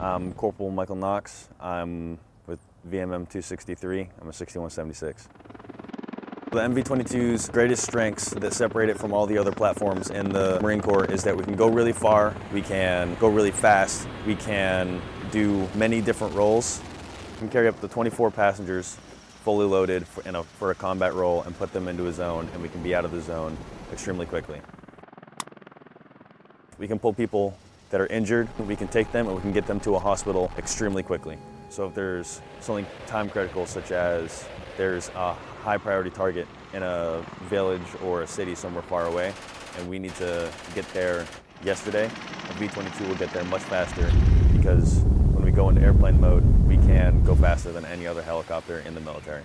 I'm Corporal Michael Knox. I'm with VMM 263. I'm a 6176. The MV-22's greatest strengths that separate it from all the other platforms in the Marine Corps is that we can go really far, we can go really fast, we can do many different roles. We can carry up to 24 passengers fully loaded for, a, for a combat role and put them into a zone and we can be out of the zone extremely quickly. We can pull people that are injured, we can take them and we can get them to a hospital extremely quickly. So if there's something time critical such as there's a high priority target in a village or a city somewhere far away and we need to get there yesterday, a V-22 will get there much faster because when we go into airplane mode, we can go faster than any other helicopter in the military.